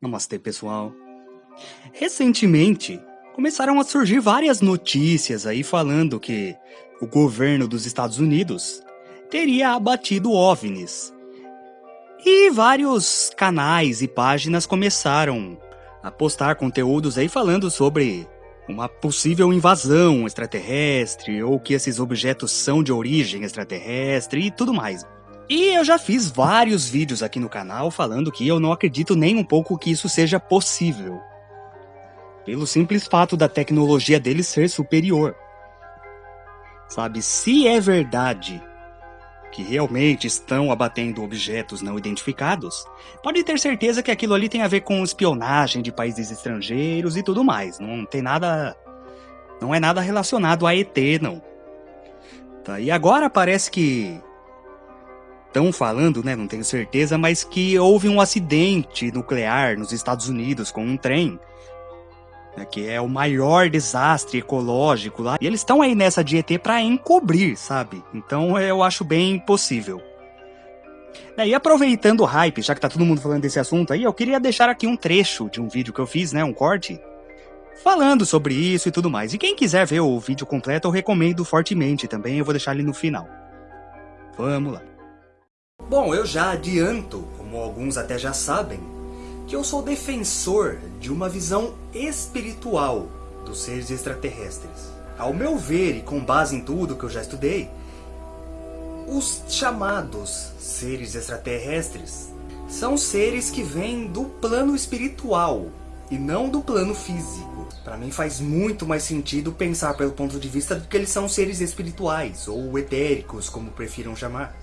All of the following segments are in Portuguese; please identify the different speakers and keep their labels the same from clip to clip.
Speaker 1: Namastê, pessoal. Recentemente, começaram a surgir várias notícias aí falando que o governo dos Estados Unidos teria abatido OVNIs. E vários canais e páginas começaram a postar conteúdos aí falando sobre uma possível invasão extraterrestre ou que esses objetos são de origem extraterrestre e tudo mais. E eu já fiz vários vídeos aqui no canal falando que eu não acredito nem um pouco que isso seja possível. Pelo simples fato da tecnologia deles ser superior. Sabe, se é verdade que realmente estão abatendo objetos não identificados, pode ter certeza que aquilo ali tem a ver com espionagem de países estrangeiros e tudo mais. Não tem nada. Não é nada relacionado a ET, não. Tá, e agora parece que estão falando, né, não tenho certeza, mas que houve um acidente nuclear nos Estados Unidos com um trem, né, que é o maior desastre ecológico lá. E eles estão aí nessa de ET para encobrir, sabe? Então eu acho bem possível. É, e aproveitando o hype, já que tá todo mundo falando desse assunto aí, eu queria deixar aqui um trecho de um vídeo que eu fiz, né, um corte, falando sobre isso e tudo mais. E quem quiser ver o vídeo completo, eu recomendo fortemente também, eu vou deixar ele no final. Vamos lá. Bom, eu já adianto, como alguns até já sabem, que eu sou defensor de uma visão espiritual dos seres extraterrestres. Ao meu ver, e com base em tudo que eu já estudei, os chamados seres extraterrestres são seres que vêm do plano espiritual e não do plano físico. Para mim faz muito mais sentido pensar pelo ponto de vista de que eles são seres espirituais, ou etéricos, como prefiram chamar.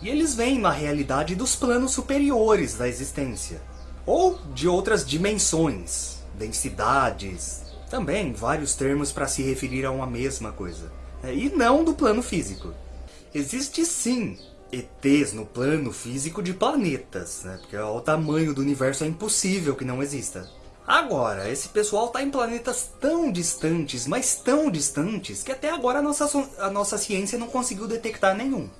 Speaker 1: E eles vêm na realidade dos planos superiores da existência. Ou de outras dimensões, densidades, também vários termos para se referir a uma mesma coisa. Né? E não do plano físico. Existe sim ETs no plano físico de planetas, né? porque o tamanho do universo é impossível que não exista. Agora, esse pessoal está em planetas tão distantes, mas tão distantes, que até agora a nossa, a nossa ciência não conseguiu detectar nenhum.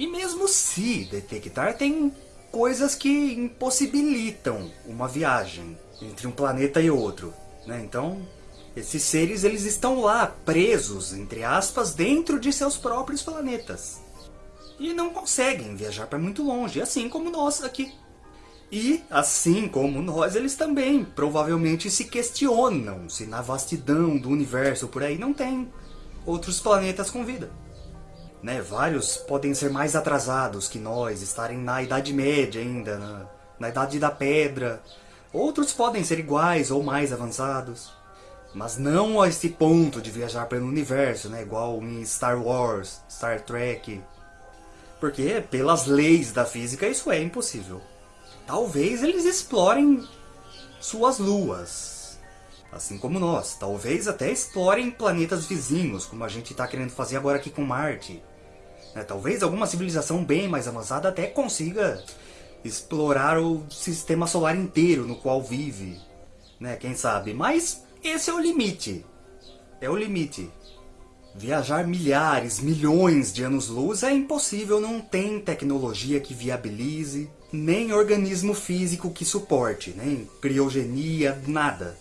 Speaker 1: E mesmo se detectar, tem coisas que impossibilitam uma viagem entre um planeta e outro. Né? Então, esses seres eles estão lá, presos, entre aspas, dentro de seus próprios planetas. E não conseguem viajar para muito longe, assim como nós aqui. E, assim como nós, eles também provavelmente se questionam se na vastidão do universo por aí não tem outros planetas com vida. Né? Vários podem ser mais atrasados que nós, estarem na Idade Média ainda, na, na Idade da Pedra. Outros podem ser iguais ou mais avançados. Mas não a esse ponto de viajar pelo universo, né? igual em Star Wars, Star Trek. Porque, pelas leis da física, isso é impossível. Talvez eles explorem suas luas, assim como nós. Talvez até explorem planetas vizinhos, como a gente está querendo fazer agora aqui com Marte. Né? Talvez alguma civilização bem mais avançada até consiga explorar o sistema solar inteiro no qual vive. Né? Quem sabe? Mas esse é o limite. É o limite. Viajar milhares, milhões de anos-luz é impossível, não tem tecnologia que viabilize, nem organismo físico que suporte, nem criogenia, nada.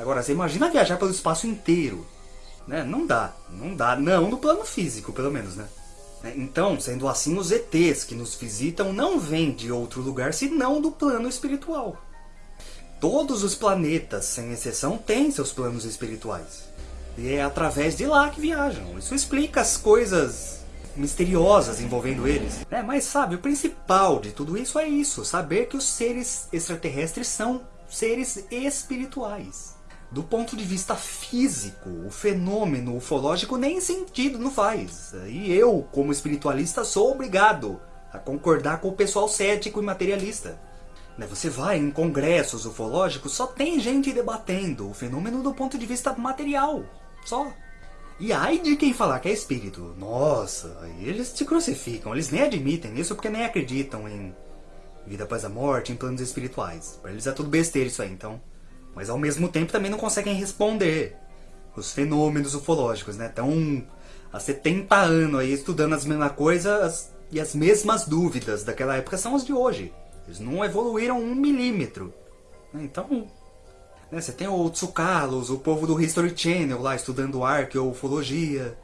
Speaker 1: Agora, você imagina viajar pelo espaço inteiro. Né? Não dá, não dá, não no plano físico, pelo menos, né? Então, sendo assim, os ETs que nos visitam não vêm de outro lugar senão do plano espiritual. Todos os planetas, sem exceção, têm seus planos espirituais. E é através de lá que viajam. Isso explica as coisas misteriosas envolvendo eles. É, mas sabe, o principal de tudo isso é isso, saber que os seres extraterrestres são seres espirituais do ponto de vista físico, o fenômeno ufológico nem sentido não faz. E eu, como espiritualista, sou obrigado a concordar com o pessoal cético e materialista. Né, você vai em congressos ufológicos, só tem gente debatendo o fenômeno do ponto de vista material. Só. E ai de quem falar que é espírito. Nossa, eles te crucificam. Eles nem admitem isso porque nem acreditam em vida após a morte, em planos espirituais. Para eles é tudo besteira isso aí, então mas ao mesmo tempo também não conseguem responder os fenômenos ufológicos, né? Estão há 70 anos aí estudando as mesmas coisas e as mesmas dúvidas daquela época são as de hoje. Eles não evoluíram um milímetro. Né? Então, né, você tem o Tsukalos, o povo do History Channel lá estudando arqueofologia.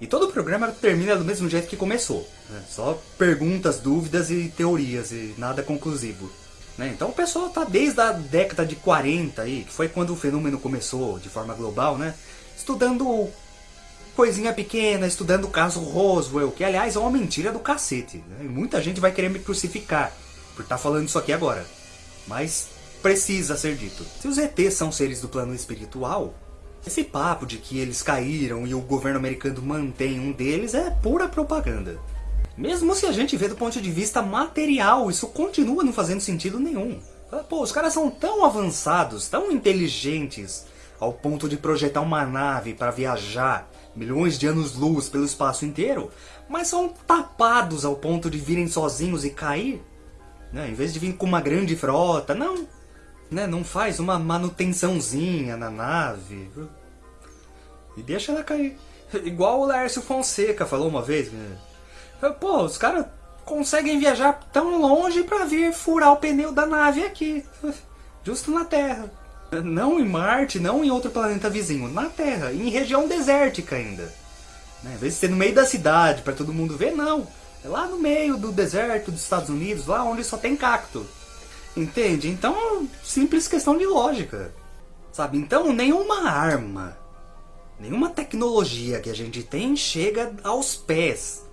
Speaker 1: E todo o programa termina do mesmo jeito que começou. Né? Só perguntas, dúvidas e teorias e nada conclusivo. Né? Então o pessoal está desde a década de 40 aí, que foi quando o fenômeno começou de forma global, né? Estudando coisinha pequena, estudando o caso Roswell, que aliás é uma mentira do cacete. Né? muita gente vai querer me crucificar por estar tá falando isso aqui agora. Mas precisa ser dito. Se os ETs são seres do plano espiritual, esse papo de que eles caíram e o governo americano mantém um deles é pura propaganda. Mesmo se a gente vê do ponto de vista material, isso continua não fazendo sentido nenhum. Pô, os caras são tão avançados, tão inteligentes, ao ponto de projetar uma nave para viajar milhões de anos-luz pelo espaço inteiro, mas são tapados ao ponto de virem sozinhos e cair. Né? Em vez de vir com uma grande frota, não. Né? Não faz uma manutençãozinha na nave. E deixa ela cair. Igual o Lércio Fonseca falou uma vez. Né? Pô, os caras conseguem viajar tão longe para vir furar o pneu da nave aqui. Justo na Terra. Não em Marte, não em outro planeta vizinho. Na Terra, em região desértica ainda. Né? Em vez ser no meio da cidade para todo mundo ver, não. É lá no meio do deserto dos Estados Unidos, lá onde só tem cacto. Entende? Então, simples questão de lógica. Sabe? Então, nenhuma arma, nenhuma tecnologia que a gente tem chega aos pés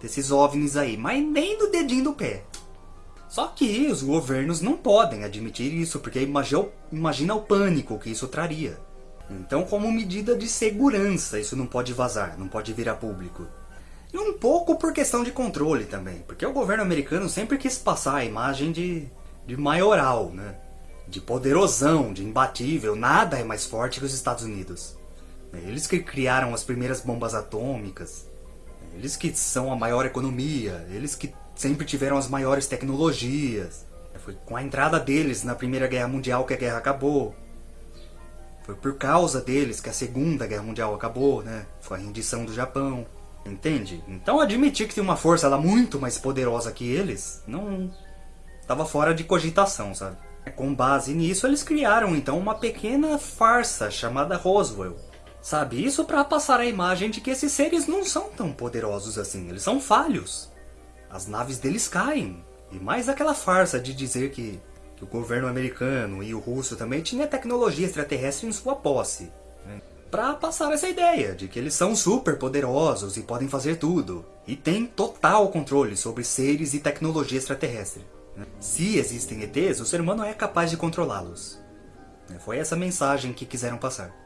Speaker 1: desses OVNIs aí, mas nem do dedinho do pé. Só que os governos não podem admitir isso, porque imagina, o pânico que isso traria. Então, como medida de segurança, isso não pode vazar, não pode virar público. E um pouco por questão de controle também, porque o governo americano sempre quis passar a imagem de, de maioral, né? de poderosão, de imbatível, nada é mais forte que os Estados Unidos. Eles que criaram as primeiras bombas atômicas, eles que são a maior economia, eles que sempre tiveram as maiores tecnologias. Foi com a entrada deles na Primeira Guerra Mundial que a guerra acabou. Foi por causa deles que a Segunda Guerra Mundial acabou, né? Foi a rendição do Japão. Entende? Então admitir que tem uma força lá muito mais poderosa que eles, não estava fora de cogitação, sabe? Com base nisso, eles criaram então uma pequena farsa chamada Roswell. Sabe, isso para passar a imagem de que esses seres não são tão poderosos assim, eles são falhos. As naves deles caem. E mais aquela farsa de dizer que, que o governo americano e o russo também tinha tecnologia extraterrestre em sua posse. Né? Para passar essa ideia de que eles são super poderosos e podem fazer tudo. E têm total controle sobre seres e tecnologia extraterrestre. Né? Se existem ETs, o ser humano é capaz de controlá-los. Foi essa mensagem que quiseram passar.